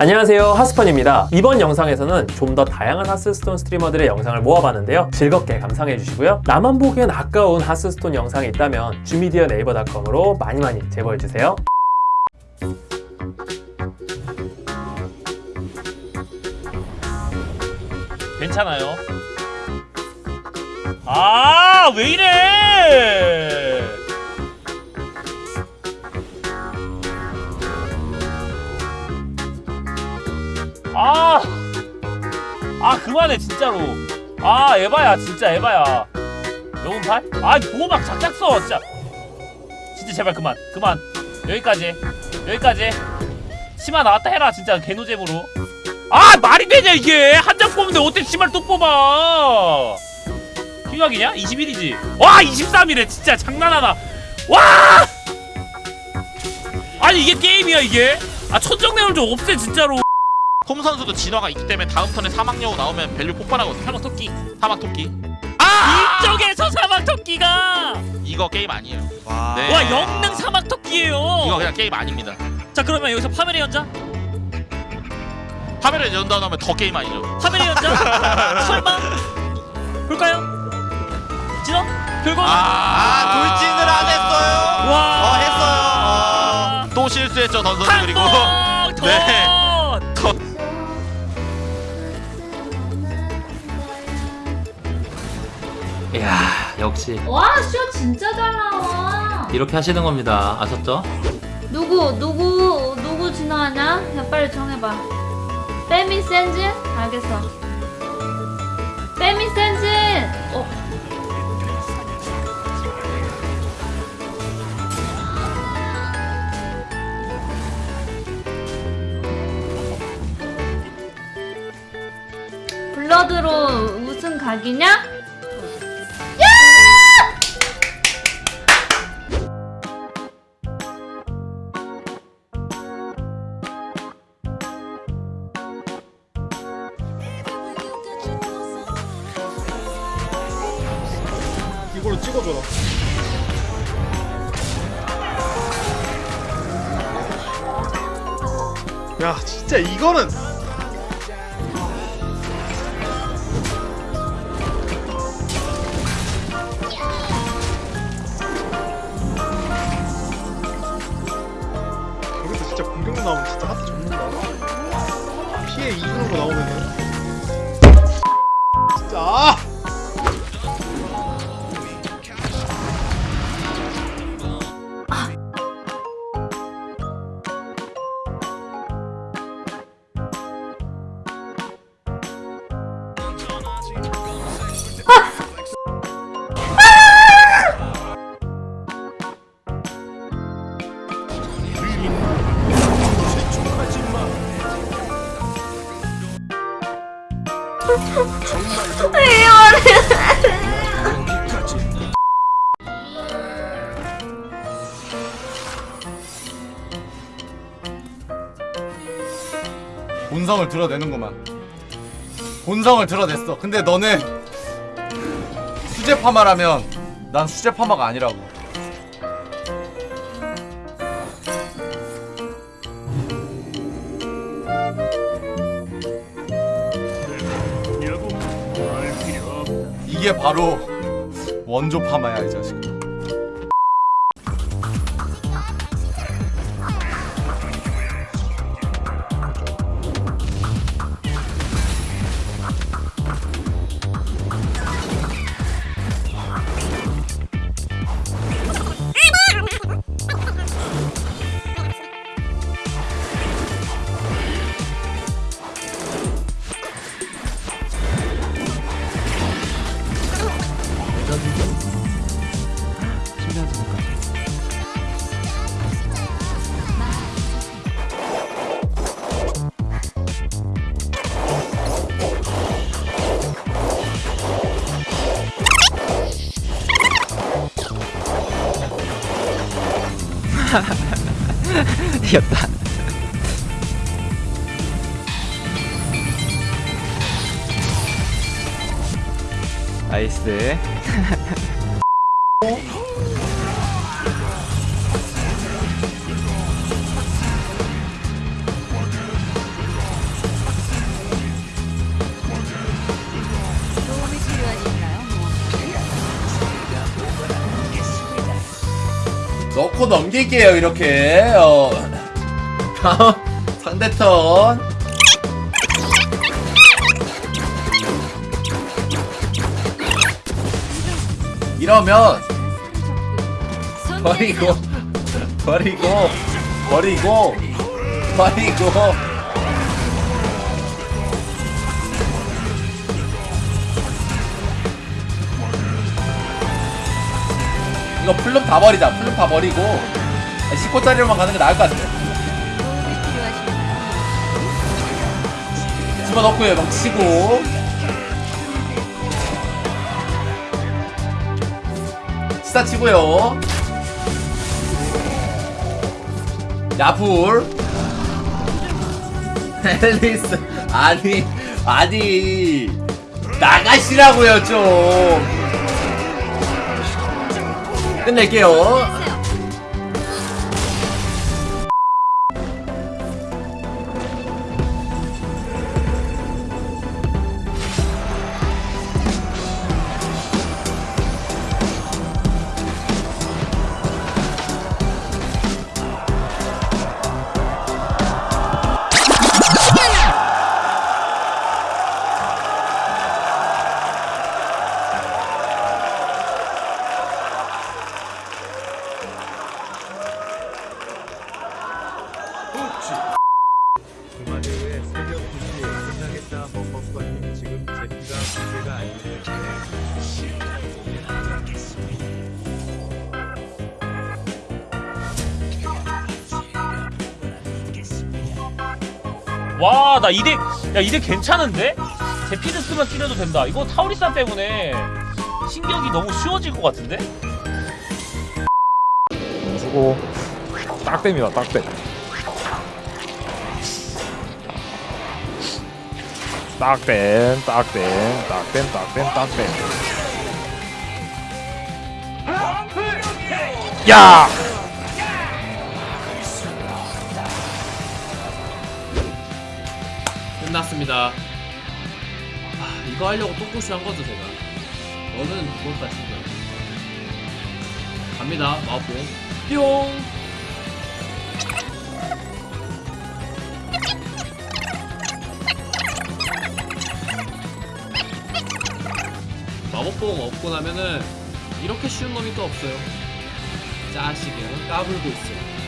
안녕하세요 하스펀입니다 이번 영상에서는 좀 더 다양한 하스스톤 스트리머들의 영상을 모아봤는데요 즐겁게 감상해 주시고요 나만 보기엔 아까운 하스스톤 영상이 있다면 주미디어 네이버닷컴으로 많이 많이 제보해 주세요 괜찮아요. 아, 왜 이래? 아, 아, 그만해, 진짜로. 아, 에바야, 진짜 에바야. 영웅팔? 아, 보호막 작작 써, 진짜. 진짜 제발 그만, 그만. 여기까지, 여기까지. 치마 나왔다 해라, 진짜 개노잼으로. 아 말이 되냐 이게 한 장 뽑는데 어떻게 치마를 또 뽑아 킹각이냐? 21이지 와 23이래 진짜 장난하나 와 아니 이게 게임이야 이게 아 천정내용 좀 없애 진짜로 홈 선수도 진화가 있기 때문에 다음 턴에 사막여우 나오면 밸류 폭발하거든요. 사막 토끼 사막 토끼. 아! 이쪽에서 사막 토끼가 이거 게임 아니에요. 와. 네. 와 영능 사막 토끼예요 이거 그냥 게임 아닙니다. 자 그러면 여기서 파멸의 연자 파멸의 연다 나오면 더 게임 아니죠. 파멸의 연자 설마 볼까요? 진원 결과는 아, 돌진을 안 했어요. 와 어, 했어요. 어. 또 실수했죠 던 선수 그리고 한번더 네. 이야 역시 와, 쇼 진짜 잘 나와. 이렇게 하시는 겁니다 아셨죠? 누구, 누구, 누구 진화하냐? 야, 빨리 정해봐. 빼미 센진? 알겠어. 빼미 센진! 어. 블러드로 우승 각이냐? 이걸로 찍어줘라. 야, 진짜 이거는 여기서 진짜 공격 나오면 진짜 하트 접는다. 피해 2으로 나오면은 진짜 아! 본성을 드러내는구만. 본성을 드러냈어. 근데 너는 수제 파마라면 난 수제 파마가 아니라고. 이게 바로 원조 파마야 이 자식. 이겼다. 나이스 넣고 넘길게요 이렇게. 어. 다음 상대 턴. 이러면 버리고 버리고 버리고 버리고 이거 플룸 다 버리자. 플룸 다 버리고 10호짜리로만 가는 게 나을 것 같아 집어넣고요 막 치고. 스타 치고요. 야풀. 앨리스. 아니 아니. 나가시라고요 좀 끝낼게요 와, 나 이대, 야, 이대 괜찮은데? 제피드 쓰면 뛰려도 된다. 이거 타우리산 때문에 신경이 너무 쉬워질 것 같은데? 주고 딱뱀이다 딱뱀 딱뱀 딱뱀 딱뱀 딱뱀 딱뱀 야! 끝났습니다. 아, 이거 하려고 똥꼬시 한 거죠, 제가. 너는 죽었다, 진짜. 갑니다, 마법봉. 뿅! 마법봉 얻고 나면은 이렇게 쉬운 놈이 또 없어요. 짜식이 그냥 까불고 있어요.